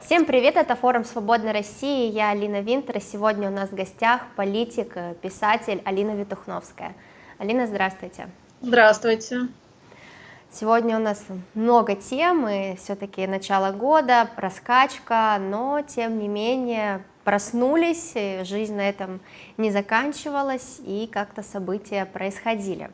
Всем привет, это форум Свободной России, я Алина Винтер, и сегодня у нас в гостях политик, э, писатель Алина Витухновская. Алина, здравствуйте. Здравствуйте. Сегодня у нас много тем, и все-таки начало года, раскачка, но тем не менее проснулись, жизнь на этом не заканчивалась, и как-то события происходили.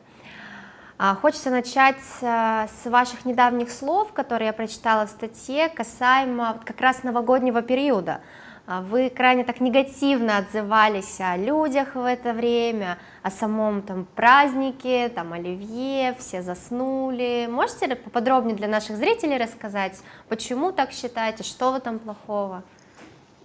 А, хочется начать э, с ваших недавних слов, которые я прочитала в статье, касаемо как раз новогоднего периода. А, вы крайне так негативно отзывались о людях в это время, о самом там празднике, там оливье, все заснули. Можете поподробнее для наших зрителей рассказать, почему так считаете, что в этом плохого?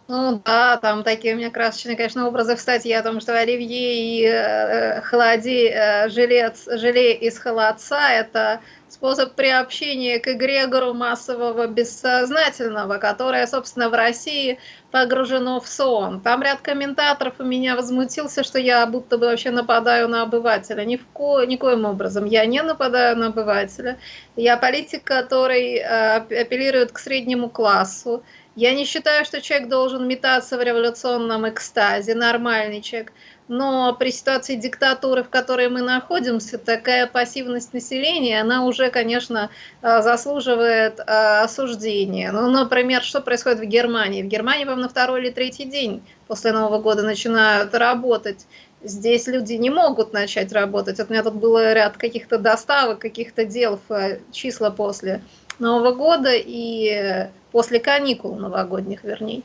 Ну да, там такие у меня красочные, конечно, образы в статье о том, что оливье и э, холоди, э, жилец, желе из холодца – это способ приобщения к эгрегору массового бессознательного, которое, собственно, в России погружено в сон. Там ряд комментаторов у меня возмутился, что я будто бы вообще нападаю на обывателя. Ни в ко, никоим образом я не нападаю на обывателя. Я политик, который э, апеллирует к среднему классу, я не считаю, что человек должен метаться в революционном экстазе, нормальный человек. Но при ситуации диктатуры, в которой мы находимся, такая пассивность населения, она уже, конечно, э, заслуживает э, осуждения. Ну, например, что происходит в Германии? В Германии, по на второй или третий день после Нового года начинают работать. Здесь люди не могут начать работать. Вот у меня тут был ряд каких-то доставок, каких-то дел э, числа после Нового года и после каникул новогодних, вернее.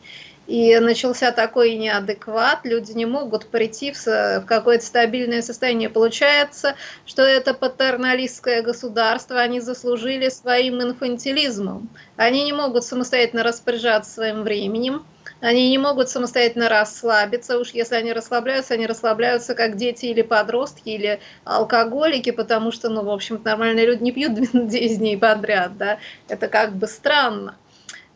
И начался такой неадекват, люди не могут прийти в какое-то стабильное состояние. Получается, что это патерналистское государство, они заслужили своим инфантилизмом. Они не могут самостоятельно распоряжаться своим временем, они не могут самостоятельно расслабиться. Уж если они расслабляются, они расслабляются как дети или подростки, или алкоголики, потому что, ну, в общем нормальные люди не пьют 10 дней подряд, да. Это как бы странно.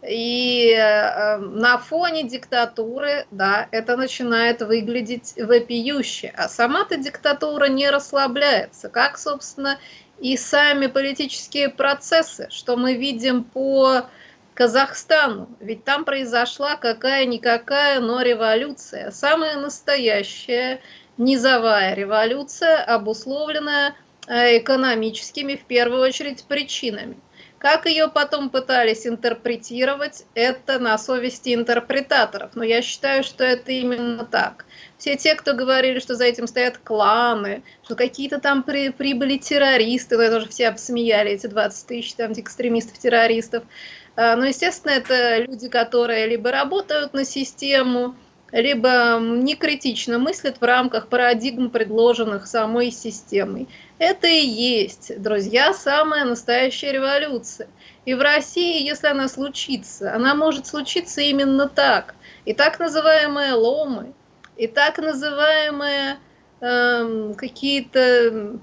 И э, на фоне диктатуры, да, это начинает выглядеть вопиюще. А сама-то диктатура не расслабляется, как, собственно, и сами политические процессы, что мы видим по Казахстану. Ведь там произошла какая-никакая, но революция. Самая настоящая низовая революция, обусловленная э, экономическими, в первую очередь, причинами. Как ее потом пытались интерпретировать, это на совести интерпретаторов. Но я считаю, что это именно так. Все те, кто говорили, что за этим стоят кланы, что какие-то там при, прибыли террористы, это тоже все обсмеяли, эти 20 тысяч там экстремистов-террористов. А, но, естественно, это люди, которые либо работают на систему, либо некритично мыслят в рамках парадигм, предложенных самой системой. Это и есть, друзья, самая настоящая революция. И в России, если она случится, она может случиться именно так. И так называемые ломы, и так называемые э, какие-то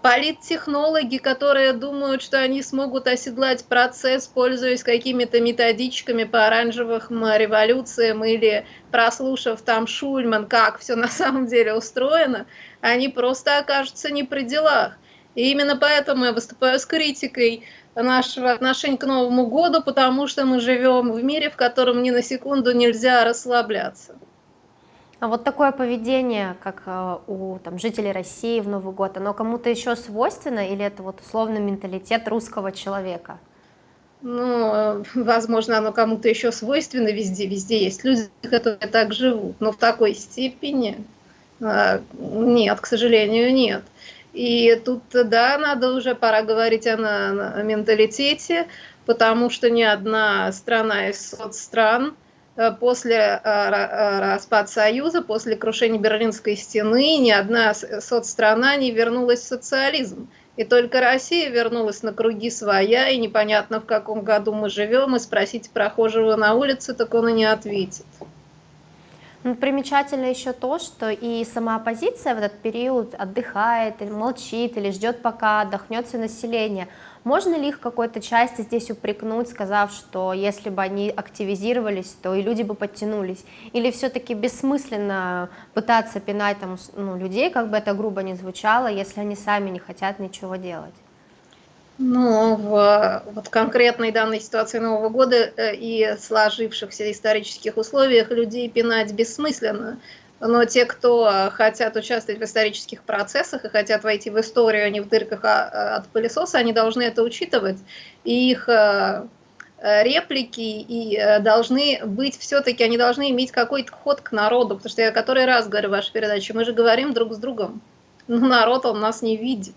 политтехнологи, которые думают, что они смогут оседлать процесс, пользуясь какими-то методичками по оранжевым революциям или прослушав там Шульман, как все на самом деле устроено, они просто окажутся не при делах. И именно поэтому я выступаю с критикой нашего отношения к Новому году, потому что мы живем в мире, в котором ни на секунду нельзя расслабляться. А вот такое поведение, как э, у там, жителей России в Новый год, оно кому-то еще свойственно или это вот условно менталитет русского человека? Ну, возможно, оно кому-то еще свойственно везде, везде есть люди, которые так живут, но в такой степени а, нет, к сожалению, нет. И тут, да, надо уже пора говорить о, о менталитете, потому что ни одна страна из соцстран Э, после э, э, распада Союза, после крушения Берлинской стены, ни одна соцстрана не вернулась в социализм. И только Россия вернулась на круги своя, и непонятно, в каком году мы живем, и спросить прохожего на улице, так он и не ответит. Ну, примечательно еще то, что и сама оппозиция в этот период отдыхает, или молчит, или ждет, пока отдохнет все население. Можно ли их какой-то части здесь упрекнуть, сказав, что если бы они активизировались, то и люди бы подтянулись? Или все-таки бессмысленно пытаться пинать там, ну, людей, как бы это грубо ни звучало, если они сами не хотят ничего делать? Ну, в вот конкретной данной ситуации Нового года э, и сложившихся исторических условиях людей пинать бессмысленно. Но те, кто хотят участвовать в исторических процессах и хотят войти в историю, а не в дырках а, а от пылесоса, они должны это учитывать. И их э, э, реплики и должны быть все-таки, они должны иметь какой-то ход к народу, потому что я который раз говорю в вашей передаче, мы же говорим друг с другом, но народ он нас не видит.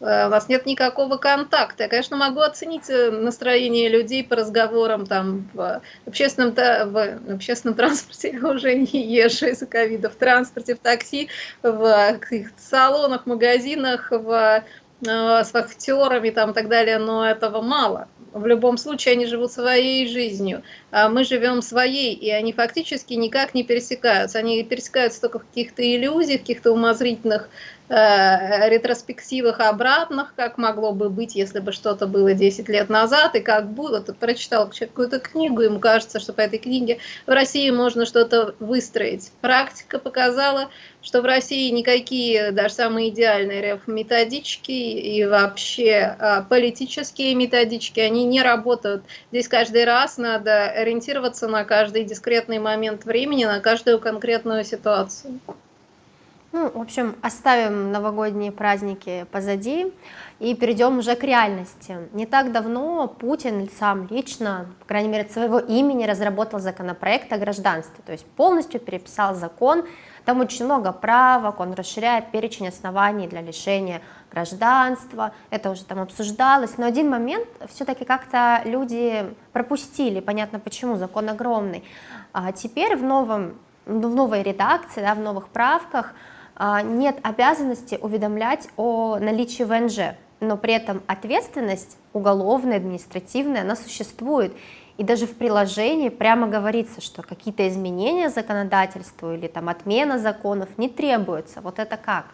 Э, у вас нет никакого контакта. Я, конечно, могу оценить э, настроение людей по разговорам там в общественном, в общественном транспорте, я уже не езжу из-за ковида, в транспорте, в такси, в салонах, магазинах, в э, с вахтерами там и так далее, но этого мало. В любом случае они живут своей жизнью, а мы живем своей, и они фактически никак не пересекаются. Они пересекаются только в каких-то иллюзиях, каких-то умозрительных Э, ретроспективах обратных, как могло бы быть, если бы что-то было 10 лет назад, и как было. Ты прочитал какую-то книгу, ему кажется, что по этой книге в России можно что-то выстроить. Практика показала, что в России никакие, даже самые идеальные методички и вообще а, политические методички, они не работают. Здесь каждый раз надо ориентироваться на каждый дискретный момент времени, на каждую конкретную ситуацию. Ну, в общем, оставим новогодние праздники позади и перейдем уже к реальности. Не так давно Путин сам лично, по крайней мере, от своего имени разработал законопроект о гражданстве, то есть полностью переписал закон, там очень много правок, он расширяет перечень оснований для лишения гражданства, это уже там обсуждалось, но один момент все-таки как-то люди пропустили, понятно почему, закон огромный. А теперь в, новом, в новой редакции, да, в новых правках нет обязанности уведомлять о наличии ВНЖ, но при этом ответственность уголовная, административная, она существует. И даже в приложении прямо говорится, что какие-то изменения законодательству или там отмена законов не требуются. Вот это как?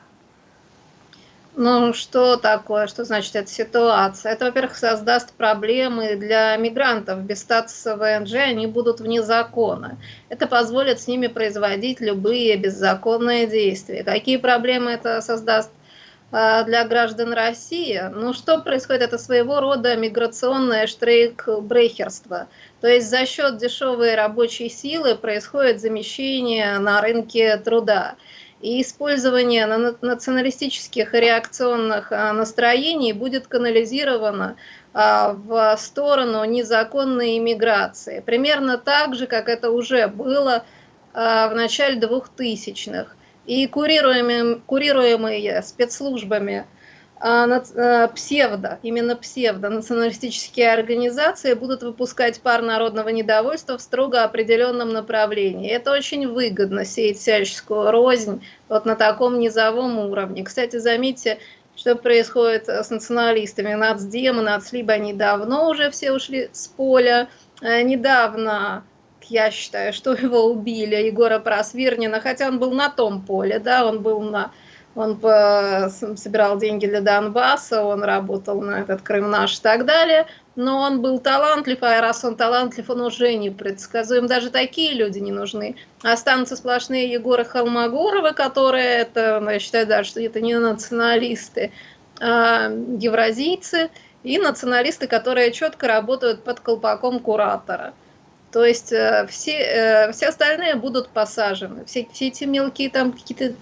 Ну, что такое, что значит эта ситуация? Это, во-первых, создаст проблемы для мигрантов. Без статуса ВНЖ они будут вне закона. Это позволит с ними производить любые беззаконные действия. Какие проблемы это создаст а, для граждан России? Ну, что происходит? Это своего рода миграционное штрейк-брехерство. То есть за счет дешевой рабочей силы происходит замещение на рынке труда и использование националистических и реакционных а, настроений будет канализировано а, в сторону незаконной иммиграции. Примерно так же, как это уже было а, в начале 2000-х. И курируемые, курируемые спецслужбами псевдо, именно псевдо националистические организации будут выпускать пар народного недовольства в строго определенном направлении. Это очень выгодно, сеять всяческую рознь вот на таком низовом уровне. Кстати, заметьте, что происходит с националистами. Нацдем и Нацлиб, они давно уже все ушли с поля. Э, недавно я считаю, что его убили, Егора Просвирнина, хотя он был на том поле, да, он был на он собирал деньги для Донбасса, он работал на этот Крым наш и так далее. Но он был талантлив, а раз он талантлив, он уже не предсказуем. Даже такие люди не нужны. Останутся сплошные Егоры Холмогоровы, которые, это, ну, я считаю даже, что это не националисты, а евразийцы и националисты, которые четко работают под колпаком куратора. То есть э, все, э, все остальные будут посажены. Все, все эти мелкие там какие-то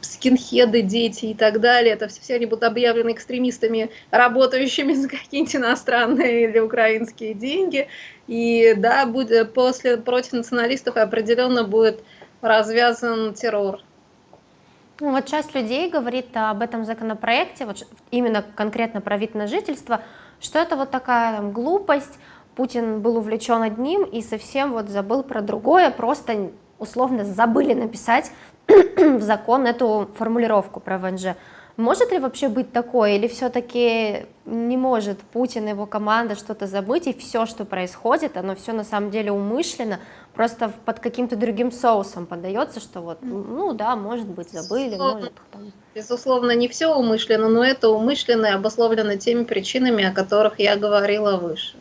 скинхеды, дети и так далее, это все, все они будут объявлены экстремистами, работающими за какие-нибудь иностранные или украинские деньги. И да, будет, после, против националистов определенно будет развязан террор. Ну, вот часть людей говорит об этом законопроекте, вот именно конкретно про вид на жительство, что это вот такая там, глупость, Путин был увлечен одним и совсем вот забыл про другое, просто условно забыли написать в закон эту формулировку про ВНЖ. Может ли вообще быть такое, или все-таки не может Путин и его команда что-то забыть, и все, что происходит, оно все на самом деле умышленно, просто под каким-то другим соусом подается, что вот, ну да, может быть, забыли, может... Там... Безусловно, не все умышленно, но это умышленно и обусловлено теми причинами, о которых я говорила выше.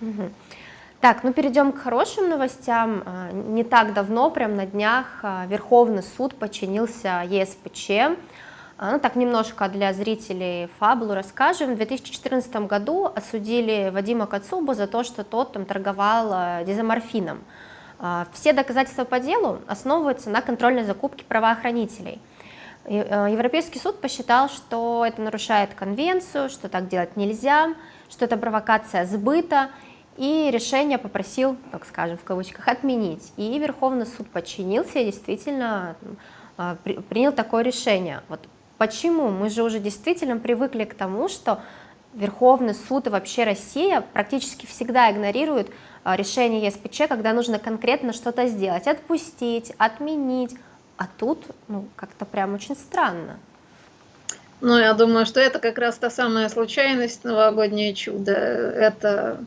Угу. Так, ну перейдем к хорошим новостям. А, не так давно, прям на днях, а, Верховный суд подчинился ЕСПЧ. А, ну так немножко для зрителей фабулу расскажем. В 2014 году осудили Вадима Кацубу за то, что тот там торговал дезоморфином. Все доказательства по делу основываются на контрольной закупке правоохранителей. Европейский суд посчитал, что это нарушает конвенцию, что так делать нельзя, что это провокация сбыта, и решение попросил, так скажем, в кавычках, отменить. И Верховный суд подчинился и действительно а, принял такое решение. Вот Почему? Мы же уже действительно привыкли к тому, что Верховный суд и вообще Россия практически всегда игнорируют а, решение ЕСПЧ, когда нужно конкретно что-то сделать, отпустить, отменить, а тут ну, как-то прям очень странно. Ну, я думаю, что это как раз та самая случайность, новогоднее чудо. Это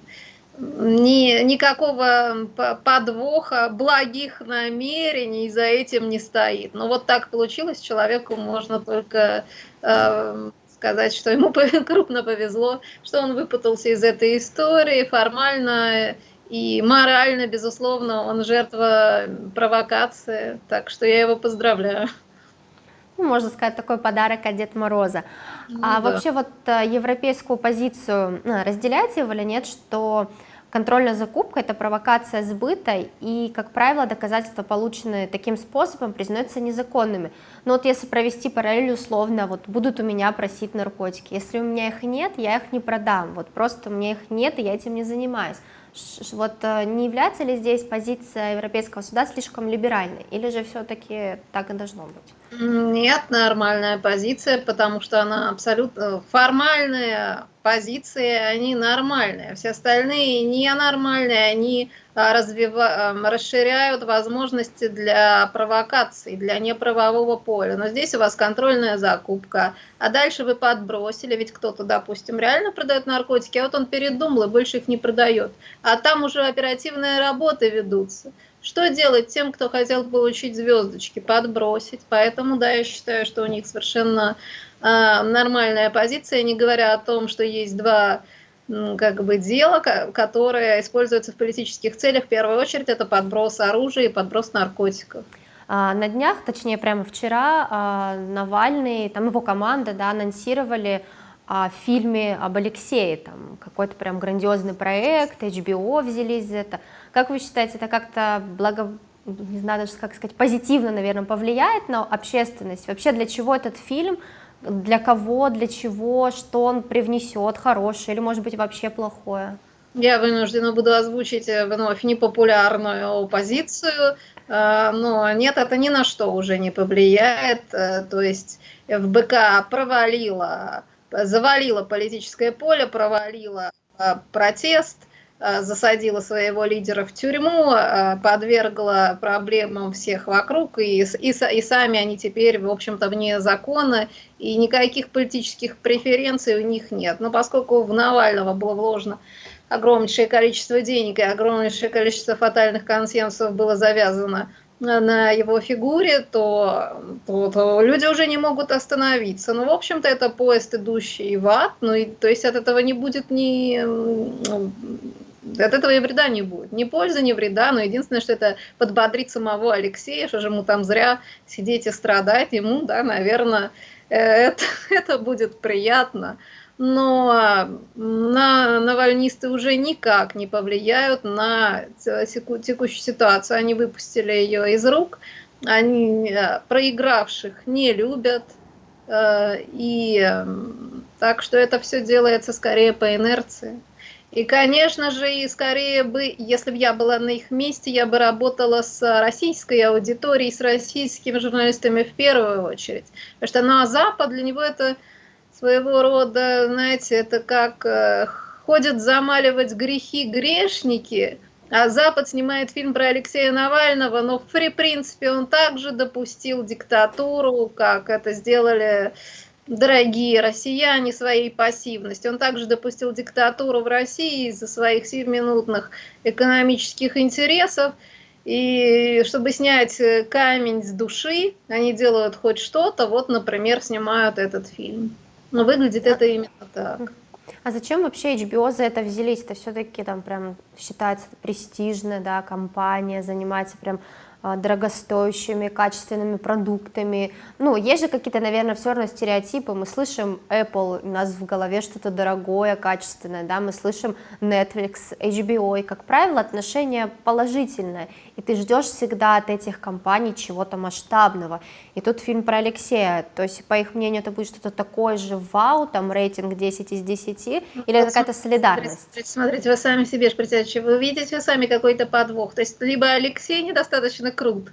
ни, никакого подвоха, благих намерений за этим не стоит. Но вот так получилось, человеку можно только э, сказать, что ему крупно повезло, что он выпутался из этой истории формально и морально, безусловно, он жертва провокации, так что я его поздравляю. Ну, можно сказать, такой подарок от Деда Мороза. Ну, а да. вообще вот э, европейскую позицию ну, разделяете вы или нет, что Контрольная закупка – это провокация сбыта, и, как правило, доказательства, полученные таким способом, признаются незаконными. Но вот если провести параллель условно, вот будут у меня просить наркотики, если у меня их нет, я их не продам, вот просто у меня их нет, и я этим не занимаюсь. Вот э, не является ли здесь позиция Европейского суда слишком либеральной, или же все-таки так и должно быть? Нет, нормальная позиция, потому что она абсолютно формальная позиции, они нормальные. Все остальные ненормальные, они а, развива... расширяют возможности для провокаций, для неправового поля. Но здесь у вас контрольная закупка, а дальше вы подбросили, ведь кто-то, допустим, реально продает наркотики, а вот он передумал и больше их не продает. А там уже оперативные работы ведутся. Что делать тем, кто хотел получить звездочки? Подбросить. Поэтому, да, я считаю, что у них совершенно э, нормальная позиция, не говоря о том, что есть два как бы дела, которое используется в политических целях. В первую очередь это подброс оружия и подброс наркотиков. А, на днях, точнее прямо вчера, а, Навальный, там его команда да, анонсировали о фильме об Алексее, там какой-то прям грандиозный проект, HBO взялись за это. Как вы считаете, это как-то благо, не знаю даже как сказать, позитивно, наверное, повлияет на общественность? Вообще для чего этот фильм, для кого, для чего, что он привнесет, хорошее или может быть вообще плохое? Я вынуждена буду озвучить э, вновь непопулярную позицию, э, но нет, это ни на что уже не повлияет. Э, то есть ФБК провалила завалила политическое поле, провалила протест, засадила своего лидера в тюрьму, а, подвергла проблемам всех вокруг, и, и, и сами они теперь, в общем-то, вне закона, и никаких политических преференций у них нет. Но поскольку в Навального было вложено огромнейшее количество денег и огромнейшее количество фатальных консенсусов было завязано на его фигуре, то, то, то люди уже не могут остановиться. Ну, в общем-то, это поезд, идущий в ад, ну, и, то есть от этого не будет ни... От этого и вреда не будет. Ни пользы, ни вреда, но единственное, что это подбодрит самого Алексея, что же ему там зря сидеть и страдать, ему, да, наверное, э, это, это будет приятно но на навальнисты уже никак не повлияют на текущую ситуацию. Они выпустили ее из рук, они э, проигравших не любят, э, и так что это все делается скорее по инерции. И, конечно же, и скорее бы, если бы я была на их месте, я бы работала с российской аудиторией, с российскими журналистами в первую очередь. Потому что на Запад для него это своего рода, знаете, это как э, ходят замаливать грехи грешники, а Запад снимает фильм про Алексея Навального, но в принципе он также допустил диктатуру, как это сделали дорогие россияне своей пассивностью. Он также допустил диктатуру в России из-за своих сиюминутных экономических интересов. И чтобы снять камень с души, они делают хоть что-то, вот, например, снимают этот фильм. Но выглядит а, это именно так. А зачем вообще HBO за это взялись? Это все-таки там прям считается престижная, да, компания, занимается прям дорогостоящими, качественными продуктами. Ну, есть же какие-то, наверное, все равно стереотипы. Мы слышим Apple, у нас в голове что-то дорогое, качественное, да, мы слышим Netflix, HBO, и, как правило, отношение положительное, и ты ждешь всегда от этих компаний чего-то масштабного. И тут фильм про Алексея, то есть, по их мнению, это будет что-то такое же вау, там рейтинг 10 из 10, ну, или это какая-то солидарность? Смотрите, смотрите, вы сами себе же вы видите сами какой-то подвох, то есть, либо Алексей недостаточно недостаточно крут,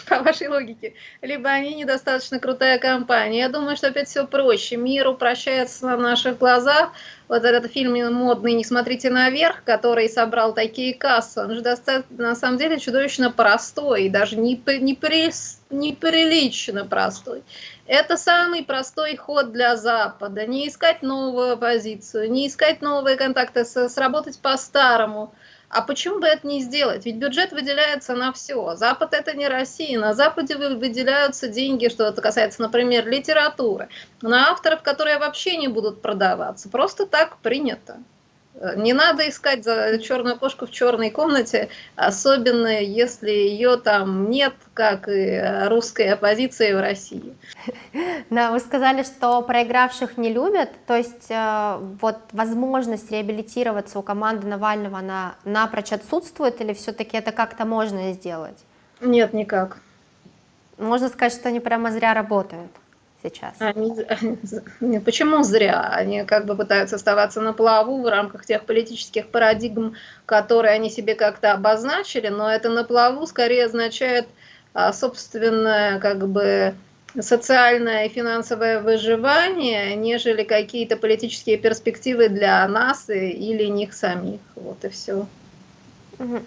по вашей логике, либо они недостаточно крутая компания. Я думаю, что опять все проще. Мир упрощается на наших глазах. Вот этот фильм модный «Не смотрите наверх», который собрал такие кассы, он же на самом деле чудовищно простой, даже не при, неприлично простой. Это самый простой ход для Запада. Не искать новую оппозицию, не искать новые контакты, сработать по-старому – а почему бы это не сделать? Ведь бюджет выделяется на все. Запад это не Россия. На Западе выделяются деньги, что это касается, например, литературы, на авторов, которые вообще не будут продаваться. Просто так принято. Не надо искать за черную кошку в черной комнате, особенно если ее там нет, как и русской оппозиции в России. Да, вы сказали, что проигравших не любят, то есть э, вот возможность реабилитироваться у команды Навального, она напрочь отсутствует или все-таки это как-то можно сделать? Нет, никак. Можно сказать, что они прямо зря работают сейчас? Они, они, почему зря? Они как бы пытаются оставаться на плаву в рамках тех политических парадигм, которые они себе как-то обозначили, но это на плаву скорее означает а, собственное как бы социальное и финансовое выживание, нежели какие-то политические перспективы для нас или них самих. Вот и все.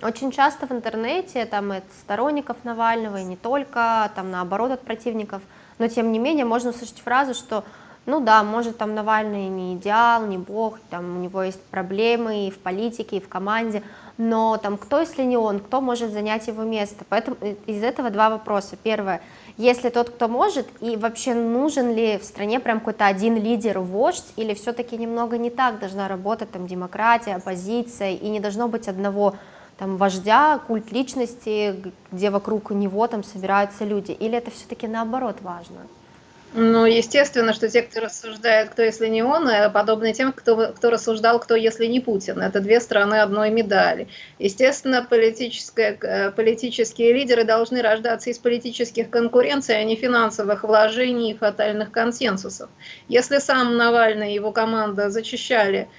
Очень часто в интернете, там, от сторонников Навального и не только, там, наоборот, от противников – но тем не менее можно услышать фразу, что ну да, может там Навальный не идеал, не бог, там у него есть проблемы и в политике, и в команде, но там кто, если не он, кто может занять его место? Поэтому из этого два вопроса. Первое, если тот, кто может, и вообще нужен ли в стране прям какой-то один лидер, вождь, или все-таки немного не так должна работать там демократия, оппозиция, и не должно быть одного там вождя, культ личности, где вокруг него там собираются люди, или это все-таки наоборот важно? Ну, естественно, что те, кто рассуждает, кто если не он, э, подобны тем, кто, кто рассуждал, кто если не Путин. Это две стороны одной медали. Естественно, политическое, э, политические лидеры должны рождаться из политических конкуренций, а не финансовых вложений и фатальных консенсусов. Если сам Навальный и его команда зачищали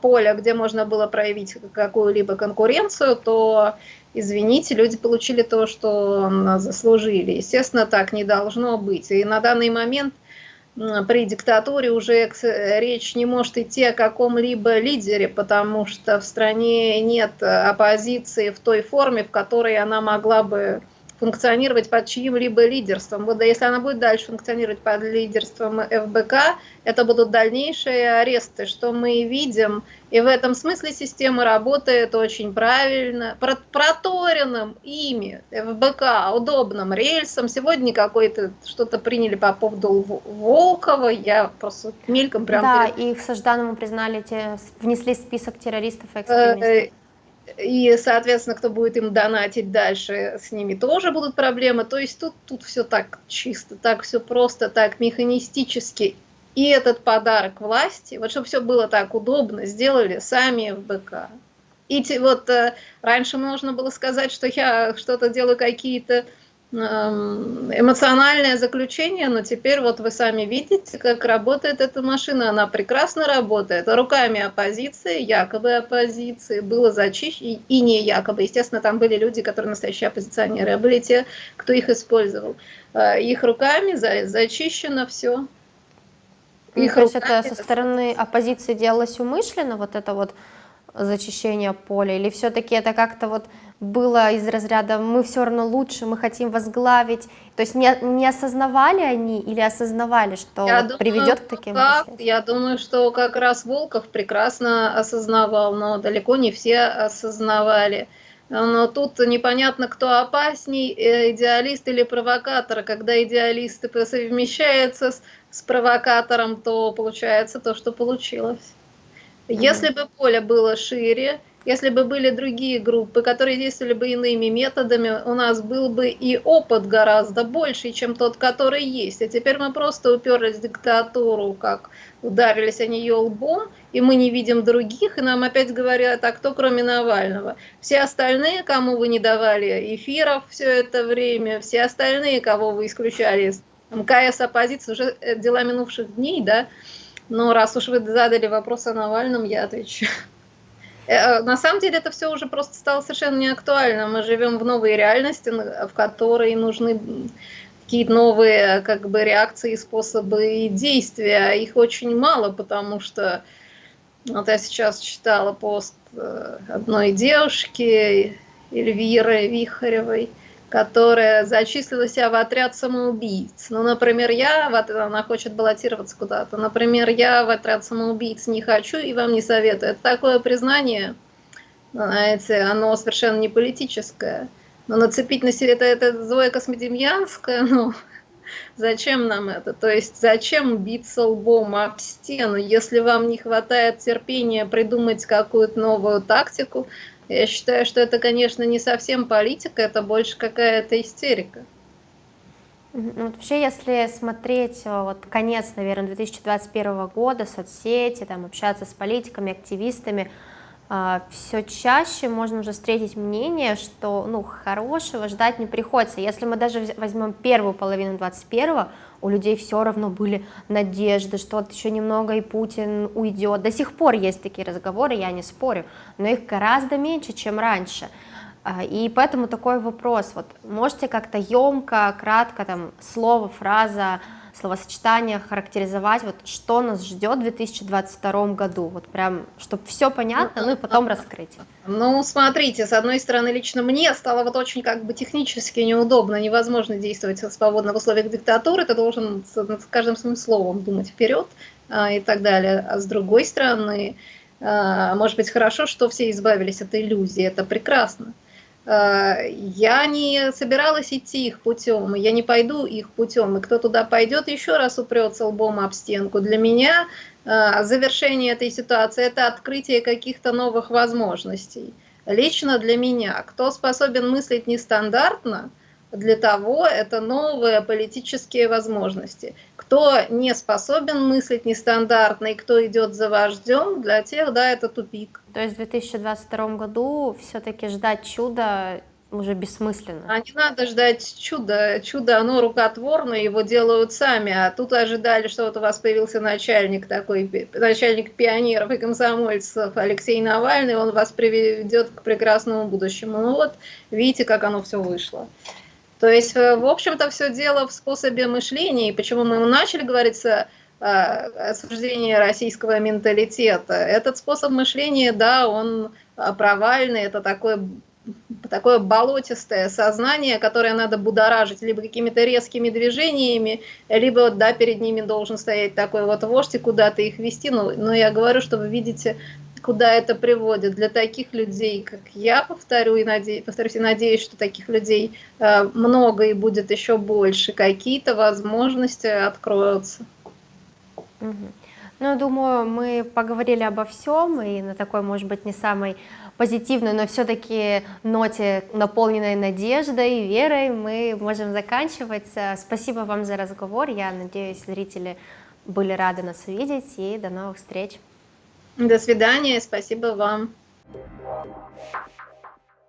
поля, где можно было проявить какую-либо конкуренцию, то, извините, люди получили то, что заслужили. Естественно, так не должно быть. И на данный момент при диктатуре уже речь не может идти о каком-либо лидере, потому что в стране нет оппозиции в той форме, в которой она могла бы функционировать под чьим-либо лидерством. Вот если она будет дальше функционировать под лидерством ФБК, это будут дальнейшие аресты, что мы видим. И в этом смысле система работает очень правильно, проторенным ими, ФБК, удобным рельсом. Сегодня какой-то что-то приняли по поводу Волкова, я просто мельком прям... Да, перед... и их Сажданову признали, те, внесли список террористов и экстремистов. И, соответственно, кто будет им донатить дальше, с ними тоже будут проблемы. То есть тут, тут все так чисто, так все просто, так механистически. И этот подарок власти, вот чтобы все было так удобно, сделали сами в БК. И вот э, раньше можно было сказать, что я что-то делаю какие-то эмоциональное заключение, но теперь вот вы сами видите, как работает эта машина. Она прекрасно работает. Руками оппозиции, якобы оппозиции, было зачищено, и не якобы. Естественно, там были люди, которые настоящие оппозиционеры, а были те, кто их использовал. Э, их руками за, зачищено все. Ну, их то есть это со стороны оппозиции делалось умышленно, вот это вот зачищение поля, или все-таки это как-то вот было из разряда «мы все равно лучше, мы хотим возглавить», то есть не, не осознавали они или осознавали, что я думаю, приведет к таким как, Я думаю, что как раз Волков прекрасно осознавал, но далеко не все осознавали. Но тут непонятно, кто опасней, э, идеалист или провокатор. Когда идеалисты совмещаются с, с провокатором, то получается то, что получилось. Если бы поле было шире, если бы были другие группы, которые действовали бы иными методами, у нас был бы и опыт гораздо больше, чем тот, который есть. А теперь мы просто уперлись в диктатуру, как ударились о нее лбом, и мы не видим других, и нам опять говорят, а кто кроме Навального? Все остальные, кому вы не давали эфиров все это время, все остальные, кого вы исключали из МКС оппозиции, уже э, дела минувших дней, да, но раз уж вы задали вопрос о Навальном, я отвечу. Э, на самом деле это все уже просто стало совершенно неактуально. Мы живем в новой реальности, в которой нужны какие-то новые как бы, реакции, способы действия. Их очень мало, потому что вот я сейчас читала пост э, одной девушки, Эльвиры Вихаревой, которая зачислила себя в отряд самоубийц. Ну, например, я, вот она хочет баллотироваться куда-то, например, я в отряд самоубийц не хочу и вам не советую. Это такое признание, знаете, оно совершенно не политическое. Но нацепить на себе это, это Зоя Космодемьянская, ну, зачем нам это? То есть зачем биться лбом об стену, если вам не хватает терпения придумать какую-то новую тактику, я считаю, что это, конечно, не совсем политика, это больше какая-то истерика. Ну, вообще, если смотреть э, вот конец, наверное, 2021 года, соцсети, там, общаться с политиками, активистами, э, все чаще можно уже встретить мнение, что ну, хорошего ждать не приходится. Если мы даже возьмем первую половину 2021 у людей все равно были надежды, что вот еще немного и Путин уйдет. До сих пор есть такие разговоры, я не спорю, но их гораздо меньше, чем раньше. А, и поэтому такой вопрос, вот можете как-то емко, кратко, там, слово, фраза, словосочетание характеризовать, вот что нас ждет в 2022 году, вот прям, чтобы все понятно, ну и потом раскрыть. Ну, смотрите, с одной стороны, лично мне стало вот очень как бы технически неудобно, невозможно действовать свободно в условиях диктатуры, ты должен с каждым своим словом думать вперед а, и так далее, а с другой стороны, а, может быть, хорошо, что все избавились от иллюзии, это прекрасно. Я не собиралась идти их путем, я не пойду их путем, и кто туда пойдет, еще раз упрется лбом об стенку. Для меня э, завершение этой ситуации – это открытие каких-то новых возможностей. Лично для меня, кто способен мыслить нестандартно – для того это новые политические возможности. Кто не способен мыслить нестандартно и кто идет за вождем, для тех, да, это тупик. То есть в 2022 году все-таки ждать чуда уже бессмысленно. А не надо ждать чуда. Чудо, оно рукотворное, его делают сами. А тут ожидали, что вот у вас появился начальник такой, начальник пионеров и комсомольцев Алексей Навальный, он вас приведет к прекрасному будущему. Ну вот, видите, как оно все вышло. То есть, э, в общем-то, все дело в способе мышления, и почему мы начали говорить о осуждении российского менталитета. Этот способ мышления, да, он а, провальный, это такое такое болотистое сознание, которое надо будоражить либо какими-то резкими движениями, либо, да, перед ними должен стоять такой вот вождь и куда-то их вести. Но, но я говорю, что вы видите куда это приводит. Для таких людей, как я, повторю и надеюсь, повторюсь, и надеюсь, что таких людей э, много и будет еще больше, какие-то возможности откроются. Ну, думаю, мы поговорили обо всем, и на такой, может быть, не самой позитивной, но все-таки ноте, наполненной надеждой, верой, мы можем заканчивать. Спасибо вам за разговор, я надеюсь, зрители были рады нас увидеть, и до новых встреч. До свидания, спасибо вам.